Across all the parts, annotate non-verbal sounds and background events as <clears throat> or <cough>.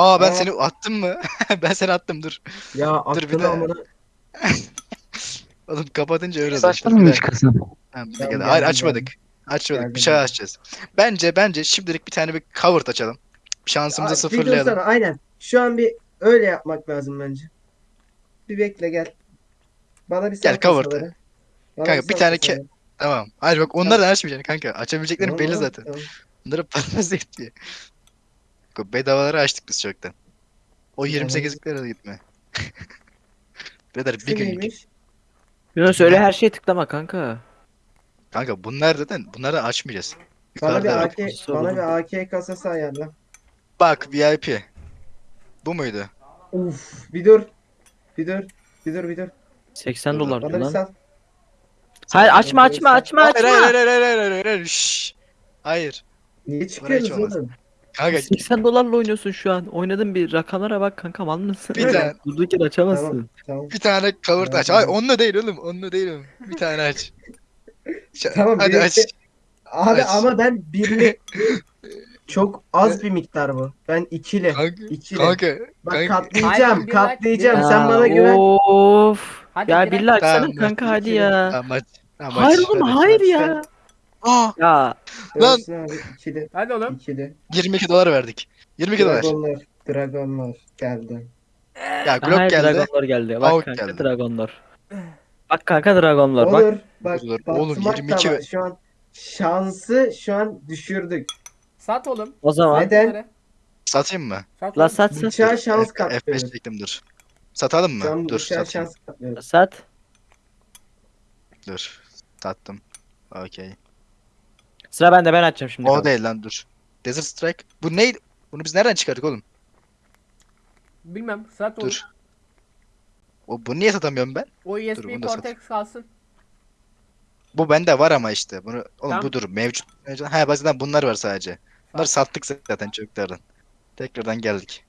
Aa ben Aa. seni attım mı? <laughs> ben seni attım dur. Ya Dur bir aklını de- amına. <laughs> Oğlum kapatınca öyle. Açtın mı hiç? Tamam, bir. Hayır geldim, açmadık. Açmadık. Geldim, bir şey geldim. açacağız. Bence bence şimdilik bir tane bir cover açalım. Şansımızı Aa, bir sıfırlayalım. dursana, aynen. Şu an bir öyle yapmak lazım bence. Bir bekle gel. Bana bir Gel, sal cover. kasaları. Bana Kanka, sal bir tane kasaları. Tamam. Hayır bak onları da açmayacaksın kanka. Açabileceklerin Tamam, belli tamam, zaten. tamam. Bunları <laughs> parası yetmiyor. Bedavaları açtık biz çoktan. O Tamam. 28'liklere de gitme. Beder Şu bir gün neymiş? Yunus öyle her şeye tıklama kanka. Kanka bunlar zaten bunları açmayacağız. Bana bir Yukarıda AK, bana bir AK kasası ayarla. Bak VIP. Bu muydu? Uf, bir dur. Bir dur. Bir dur, bir dur. 80 Dur, dolar Bana diyor bir lan. sal. Hayır açma açma açma Hayır açma. hayır hayır hayır hayır hayır. Şşş. Hayır. Niye hiç çıkıyorsunuz oğlum? Kanka 80 dolarla oynuyorsun şu an. Oynadın bir rakamlara bak kanka mal mısın? Bir tane. <laughs> Durduk yere açamazsın. Tamam, tamam. bir tane cover aç. Hayır onunla değil oğlum. Onunla değil oğlum. Bir tane aç. Tamam, Hadi aç. Abi Aç. ama ben birli <laughs> çok az bir miktar bu. Ben ikili. Kanka. İkili. Kanka. Bak kanka. katlayacağım, like, katlayacağım. bir Sen Ya, bana güven. Of. Hadi ya billahi açsana Tamam, kanka hadi ya. Tamam aç. Tamam, Hayır oğlum Hadi. hayır ya. Aa, Ya Lan. Abi ikili. Hadi oğlum. İkili. 22 dolar verdik. 22 dolar. Dragonlar. Dragonlar geldi. Ya Glock geldi. Dragonlar geldi. Bak Avuk kanka geldi. Dragonlar. Bak kanka Dragonlar bak. Olur. Bak Olur. Oğlum, batmak da 22 var. Şu an şansı şu an düşürdük. Sat oğlum. O zaman Neden? Bunları. Satayım mı? Sat la oğlum. sat sat. Bıçağa şans F- katlıyoruz. F5 çektim dur. Satalım mı? Şu an dur bıçağa satayım. şans katlıyoruz. Sat. Dur. Sattım. Okey. Sıra bende ben açacağım şimdi. O kanka. değil lan dur. Desert Strike. Bu neydi? Bunu biz nereden çıkardık oğlum? Bilmem. Sat oğlum. Dur. O bunu niye satamıyorum ben? O Dur, USB sat. Cortex kalsın. Bu bende var ama işte. Bunu oğlum Tamam. bu dur mevcut. mevcut. Ha bazen bunlar var sadece. Bunları Sat. sattık zaten çocuklardan. Tekrardan geldik.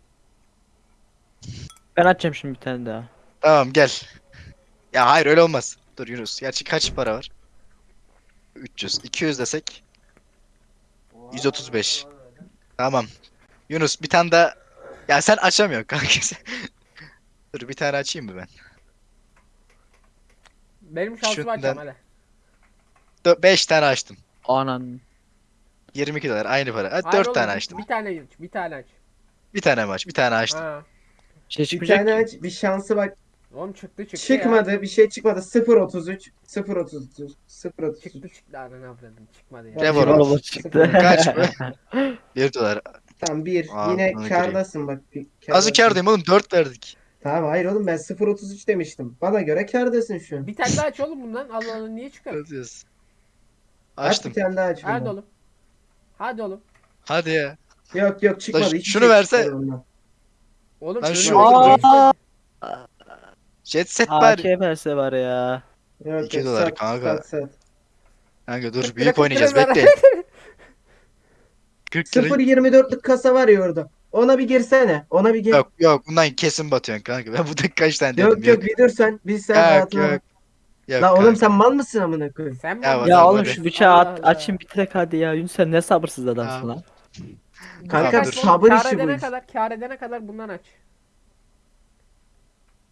Ben açacağım şimdi bir tane daha. Tamam gel. Ya hayır öyle olmaz. Dur Yunus. Gerçi kaç para var? 300. 200 desek. 135. Tamam. Yunus bir tane daha. Ya sen açamıyorsun kanka. <laughs> Dur bir tane açayım mı ben? Benim şansımı Şundan- açacağım hadi. 5 tane açtım. Anan. 22 dolar aynı para. Hayır 4 oğlum, tane bir- açtım. Bir tane aç. Bir tane aç. Bir tane mi aç? Bir tane açtım. Ha. Bir şey Bir çıkmayacak tane aç, bir şansı bak. Oğlum çıktı çıktı Çıkmadı, bir şey çıkmadı. 0.33, 0.33, 0.33. ya. Çıktı çıktı ananı avradım. Çıkmadı ya. Bak, Revolver. Revolver çıktı. Kaç <laughs> bu? 1 dolar. Tamam bir. Aa, Yine bunu kârdasın bak. Bir Azı kârdayım oğlum 4 verdik. Tamam hayır oğlum ben 0.33 demiştim. Bana göre kârdasın şu an. Bir tane daha aç oğlum bundan. Allah Allah niye çıkar? Yazıyoruz. Aç Açtım. bir tane daha aç. Hadi bundan. oğlum. Hadi oğlum. Hadi ya. Yok yok çıkmadı. Lan hiçbir şunu şey verse- çıkmadı. Oğlum Lan şu-. Aa, Jet set AK bari. verse var ya. Yok, İki dolar sat, kanka. Sat. Kanka dur büyük oynayacağız bekle. 40 lira. 0.24'lük <laughs> kasa var ya orada. Ona bir girsene. Ona bir gir. Yok yok bundan kesin batıyorsun kanka. Ben burada kaç tane dedim. yok, yok bir dur sen. Biz sen Yok yok. Yok La oğlum kanka. sen mal mısın amına koyayım? Sen mi? Ya oğlum? Hadi, Ya oğlum şu bıçağı at, açın bitirek hadi ya. Yunus sen ne sabırsız adamsın Ya. lan. Kanka sabır işi bu edene iş. kadar, kâr edene kadar bundan aç.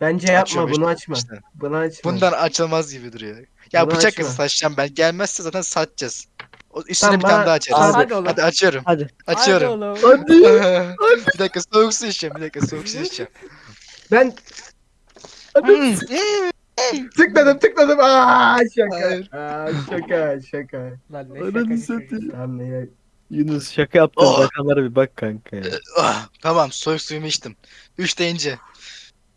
Bence yapma Açıyorum bunu işte, açma. işte. Bunu açma. Bundan açılmaz gibi duruyor. Ya Bunu bıçak açma. kızı saçacağım ben. Gelmezse zaten satacağız. O üstüne Tamam, bir tane daha açarız. Hadi oğlum. Hadi açıyorum. Hadi. Açıyorum. Hadi oğlum. <laughs> bir dakika soğuk su içeceğim. Bir dakika soğuk su içeceğim. Ben Hmm. tıkladım tıkladım. Aa şaka. Hayır. Aa şaka şaka. Lan ne Ananı şakacı satayım. çocuk. Tamam ya. Yunus şaka yaptın Oh. rakamlara bir bak kanka ya. Ah, tamam soğuk suyumu içtim. 3 deyince.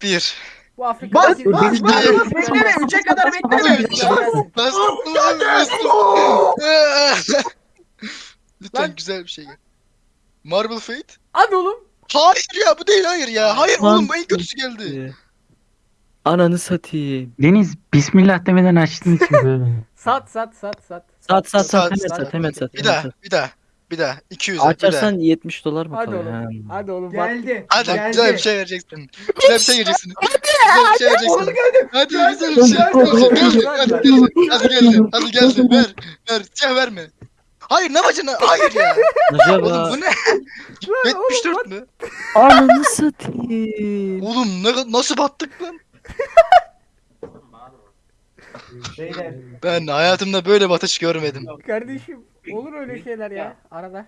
1. Bu Afrika Bas bas bas. benim- Bekleme. Üçe kadar bekleme. Bas. Lütfen Lan. güzel bir şey gel. Marble Fate? Hadi oğlum. Hayır ya bu değil hayır ya. Hayır Lan. oğlum en kötüsü geldi. Ee, Ananı satayım. Deniz Bismillah demeden açtın için böyle. Sat sat sat sat. Sat sat sat Sat, hemen sat. sat hemen sat. Bir hemen daha, sat. bir daha, bir daha. 200 'e, bir daha. Açarsan 70 dolar mı Hadi kalıyor? oğlum. Ha. Hadi oğlum bak. Geldi. Hadi geldi. güzel bir şey vereceksin. Güzel bir şey vereceksin. Güzel bir şey Oğlum vereceksin. geldi. Hadi güzel bir şey. geldi. Hadi geldi. Hadi geldi. Hadi geldi. Hadi geldi. Ver. Ver. Siyah verme. Hayır ne bacana? Hayır ya. Acaba Oğlum bu ne? Lan oğlum 74 mü? Ananı satayım. Oğlum ne, nasıl battık lan? Beyler. Ben hayatımda böyle batış görmedim. Kardeşim olur öyle şeyler ya arada.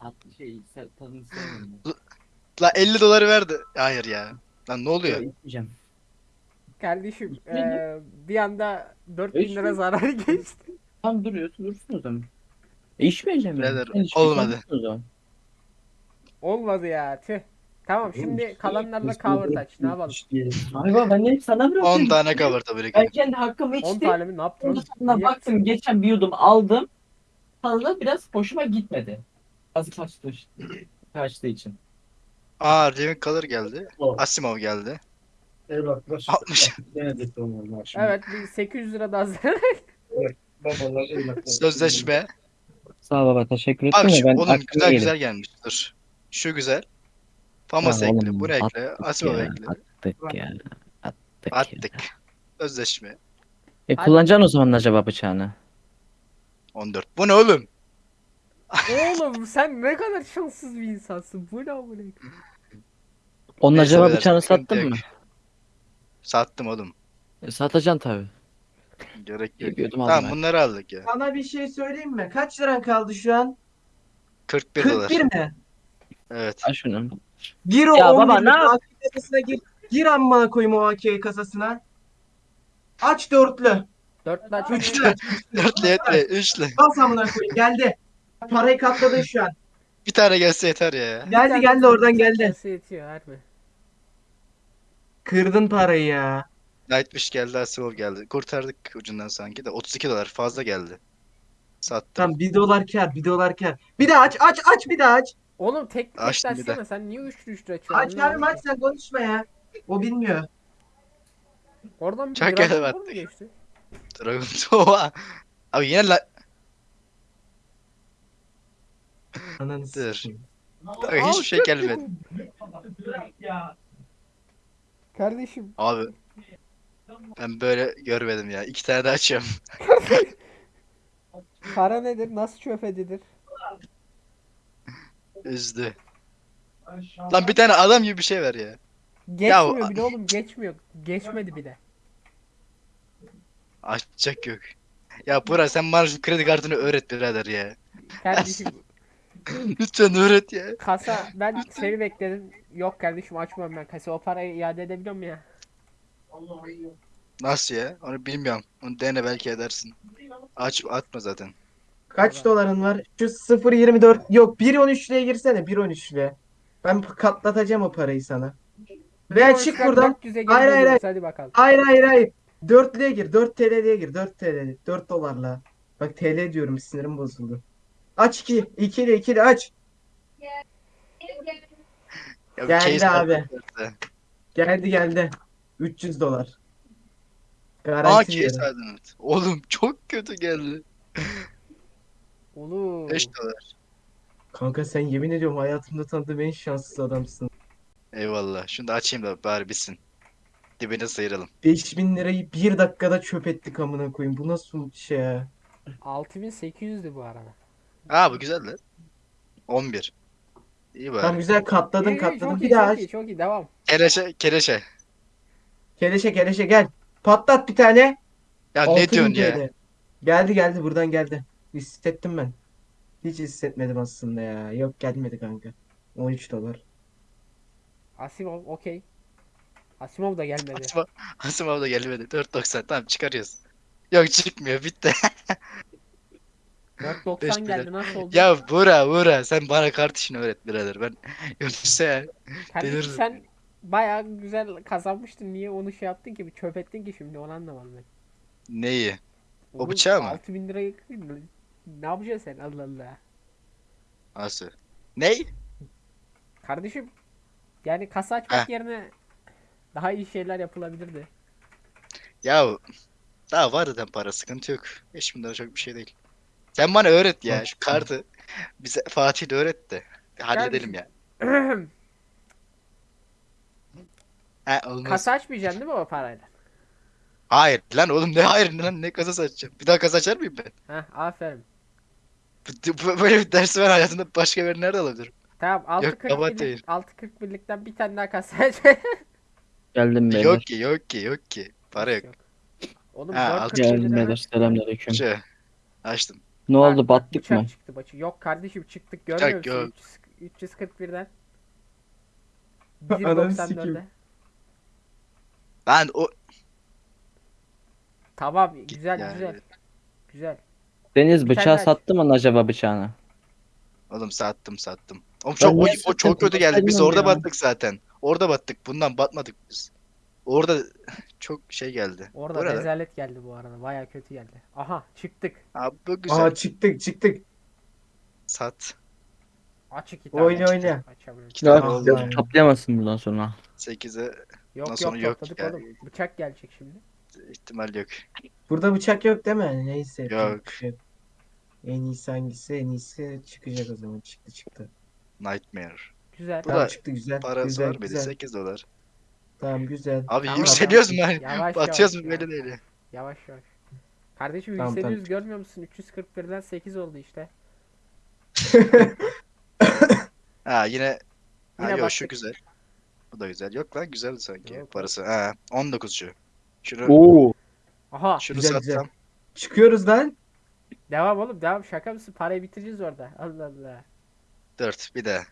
tatlı şey se- tadını sevmiyorum. La 50 doları verdi. Hayır ya. Lan ne oluyor? İçmeyeceğim. Kardeşim eee, bir anda 4000 Beş lira zarar <laughs> geçti. Tam duruyorsun dursun o zaman. E içmeyeceğim Birader, yani. Sen olmadı. dursun o zaman. Olmadı ya tüh. Tamam şimdi kalanlarla cover touch ne yapalım? Ay baba ben hep sana 10 bırakıyorum. tane cover tabii Ben ki. kendi hakkımı 10 içtim. tane mi ne yaptın? Ondan oğlum? sonra Manyak baktım geçen bir yudum aldım. Fazla biraz hoşuma gitmedi. Az kaçtı. Kaçtığı için. Aa Living Color geldi. Oh. Asimov geldi. Evlatlar. 60. Denedik onlar şimdi. Evet bir 800 lira daha zarar. Babalar evlatlar. <laughs> Sözleşme. Sağ ol baba teşekkür Bak ettim de şu, ben oğlum güzel yedim. güzel gelmiş. Dur. Şu güzel. Famos Ya ekle. oğlum, Bunu ekle. attık Asimov ya, ekle. Attık ya. Attık, ya. Attık. Sözleşme. E kullanacaksın o zaman acaba bıçağını? 14. Bu ne oğlum? Oğlum sen ne kadar şanssız bir insansın. Bu ne amına? Onun Neyse acaba beyler, bıçağını sıkıntı sattın yok. mı? Sattım oğlum. E, satacaksın tabi. Gerek yok. Yapıyordum aldım Tamam ben. bunları aldık ya. Sana bir şey söyleyeyim mi? Kaç liran kaldı şu an? 41 dolar. 41 mi? Evet. Al şunu. Gir o Ya 11 baba, ne yap- AK kasasına gir. Gir amına koyayım o AK kasasına. Aç dörtlü. 4 aç. Üçlü aç. 4 litre, 3 litre. Bas amına koyayım geldi. Parayı katladın şu an. Bir tane gelse yeter ya. Geldi geldi oradan geldi. Yetiyor harbi. Kırdın parayı ya. Nightwish geldi, Asimov geldi. Kurtardık ucundan sanki de. 32 dolar fazla geldi. Sattım. Tamam 1 dolar kar 1 dolar kar. Bir daha aç aç aç bir daha aç. Oğlum tek tek bir de. açsana sen niye üçlü üçlü açıyorsun? Aç abi aç sen konuşma ya. O bilmiyor. Oradan bir Çok Dragon evet. Ball mu geçti? Dragon Tova. <laughs> Abi yine la... Ananı Dur. sikeyim. Abi hiçbir şey gelmedi. Kardeşim Abi. Ben böyle görmedim ya. İki tane de açıyorum. <laughs> para nedir? Nasıl çöp edilir? Üzdü. Lan bir tane adam gibi bir şey ver ya. Geçmiyor bile oğlum geçmiyor. Geçmedi bile. Açacak yok. Ya Burak sen bana şu kredi kartını öğret birader ya. Kardeşim <laughs> Lütfen öğret ya. kasa ben seni bekledim. Yok kardeşim açmıyorum ben kasa. O parayı iade edebiliyorum ya. Nasıl ya? Onu bilmiyorum. Onu dene belki edersin. Aç atma zaten. Kaç doların var? Şu 0.24 yok 1.13'lüğe girsene 1.13'lüğe. Ben katlatacağım o parayı sana. Veya çık buradan. 400'e geri Hayır, hayır, dönüyoruz, Hadi bakalım. Hayır hayır hayır. 4'lüğe gir. 4 TL'ye gir. 4 TL. 4 dolarla. Bak TL diyorum sinirim bozuldu. Aç 2. 2'li 2'li aç. Ya bir Geldi abi. Geldi geldi. 300 dolar. Aa Garanti evet. Oğlum çok kötü geldi. Oğlum. 5 dolar. Kanka sen yemin ediyorum hayatımda tanıdığım en şanssız adamsın. Eyvallah. Şunu da açayım da bari bitsin. Dibine sıyıralım. 5000 lirayı bir dakikada çöp ettik amına koyayım. Bu nasıl şey ya? 6800'dü bu arada. Aa bu güzel lan. 11. İyi Tamam bari. güzel katladın İyi, iyi, katladın. çok Bir iyi, daha çok aç. iyi, çok iyi, devam. Kereşe kereşe. Keleşe keleşe gel. Patlat bir tane. Ya ne 6000 diyorsun ya? Geldi geldi buradan geldi. Hissettim ben. Hiç hissetmedim aslında ya. Yok gelmedi kanka. 13 dolar. Asimov okey. Asimov da gelmedi. Asimov, <laughs> Asimov da gelmedi. 4.90 tamam çıkarıyoruz. Yok çıkmıyor bitti. <laughs> 490 Beş geldi nasıl oldu? ya Bura Bura sen bana kart işini öğret birader. Ben <laughs> yoksa ya. Kardeşim sen bayağı güzel kazanmıştın. Niye onu şey yaptın ki? Bir çöp ettin ki şimdi onu anlamadım ben. Neyi? O Oğlum, bıçağı mı? 6000 lirayı ne yapacaksın sen Allah Allah. Nasıl? Ney? Kardeşim yani kasa açmak Heh. yerine daha iyi şeyler yapılabilirdi. Ya daha var zaten para sıkıntı yok. 5000 lira çok bir şey değil. Sen bana öğret ya şu kartı. <laughs> Bize Fatih de öğret de. Halledelim ya. He <clears throat> olmaz. kasa açmayacaksın değil mi o parayla? Hayır lan oğlum ne hayır lan ne kasa açacağım. Bir daha kasa açar mıyım ben? Heh aferin. <laughs> Böyle bir dersi ben hayatımda başka bir nerede alabilirim? Tamam 6.40 kabahat birlik, değil. 6.41'likten bir tane daha kasa <laughs> aç. Geldim beyler. Yok ki yok ki yok ki. Para yok. Oğlum Ha, 4.41 altı Geldim lira. beyler. Selamünaleyküm. Şey, açtım. Ne oldu battık mı? çıktı bıçak. Yok kardeşim çıktık görmüyor Bıçak musun? yok. 300, 341'den. <laughs> Ananı 1.94'e. sikeyim. Lan o Tamam güzel yani. güzel. Güzel. Deniz bıçağı sattı mı acaba bıçağını? Oğlum sattım sattım. Oğlum çok niye o, o çok kötü geldik. Biz orada ya. battık zaten. Orada battık. Bundan batmadık biz. Orada <laughs> çok şey geldi. Orada lan? rezalet geldi bu arada. Baya kötü geldi. Aha çıktık. Abi bu güzel. Aa çıktık çıktık. Sat. Aç iki tane. Oyna oyna. Açabilirim. İki tane oldu. lan. Toplayamazsın bundan sonra. 8'e Yok Ondan yok sonra yok topladık ya. oğlum. Bıçak gelecek şimdi. İhtimal yok. Burada bıçak yok değil mi? Neyse. Yok. şey En iyisi hangisi? En iyisi çıkacak o zaman. Çıktı çıktı. Nightmare. Güzel. Bu Tamam da çıktı güzel. Parası güzel var mıydı? güzel. 8 dolar. Tamam güzel. Abi Tamam, yükseliyoruz mu? tamam. Yavaş Batıyoruz yavaş mu ya. belli değil. ya. Yavaş yavaş. Kardeşim Tamam, yükseliyoruz tamam. görmüyor musun? 341'den 8 oldu işte. <laughs> Ha yine Ha Yine yok şu güzel. Bu da güzel. Yok lan güzeldi sanki Yok. parası. Ha 19 şu. Şunu Oo. Aha. şunu Güzel, güzel. satsam. Çıkıyoruz lan. Devam oğlum devam. Şaka mısın? Parayı bitireceğiz orada. Allah Allah. 4 bir de.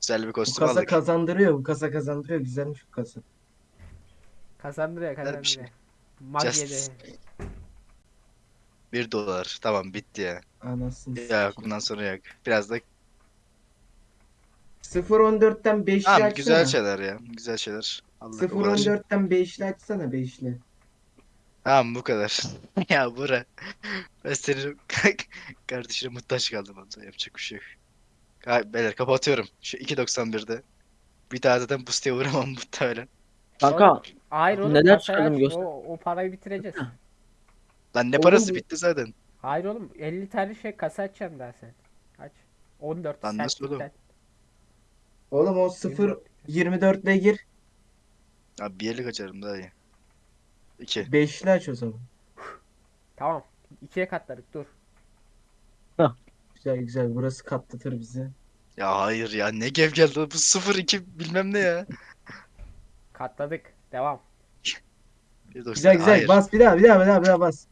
Güzel bir Bu kostüm kasa aldık. kazandırıyor. Bu kasa kazandırıyor. Güzelmiş bu kasa. Kazandırıyor Güzel bir şey. kazandırıyor. Just 1 dolar. Tamam bitti ya. Anasını Ya bundan sonra yok. Biraz da 0.14'ten 5'li tamam açsana. güzel şeyler ya. Güzel şeyler. Allah uğraş. 0.14'ten 5'li açsana 5'li. Tamam bu kadar. <laughs> ya bura. Ben senin <laughs> kardeşine muhtaç kaldım. Ondan yapacak bir şey yok. Ha, beyler kapatıyorum. Şu 2.91'de. Bir daha zaten boost'e uğramam <laughs> muhtemelen. Kanka Hayır oğlum Neler çıkardım göster. O, o parayı bitireceğiz. Lan ne Oğlum parası bu- bitti zaten. Hayır oğlum 50 tane şey kasa açacaksın daha sen. Aç. 14 Lan nasıl oğlum? Oğlum o 0 24'le gir. Abi bir yerlik açarım daha iyi. 2. 5'li aç o zaman. Tamam. İkiye katladık dur. Güzel güzel. Burası katlatır bizi. Ya hayır ya ne gev geldi bu 0-2 bilmem ne ya. Katladık. Devam. 1.90. Güzel güzel. Hayır. Bas bir daha bir daha bir daha bir daha bas.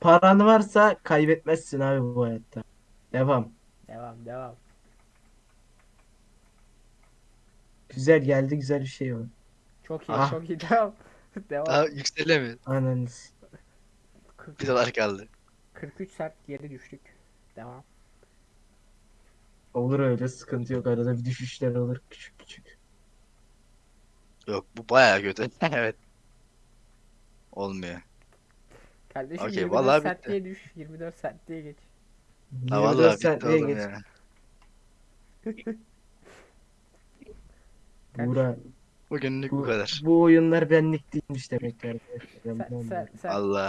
Paran varsa kaybetmezsin abi bu hayatta. Devam. Devam devam. Güzel geldi güzel bir şey var. Çok iyi Ah. çok iyi <laughs> devam. devam. Daha yükselemiyor. Ananız. 40 Bir dolar kaldı. 43 sert geri düştük. Devam. Olur öyle sıkıntı yok. Arada bir düşüşler olur küçük küçük. Yok bu bayağı kötü. <laughs> evet. Olmuyor. Kardeşim Okey, 24 vallahi sertliğe düş. 24 sertliğe geç. Ha 24 vallahi bitti oğlum geç. ya. <laughs> Buğra, Bugünlük bu bu, kadar. bu oyunlar benlik değilmiş demek ki arkadaşlar. Ben Sen, sen, sen, Allah.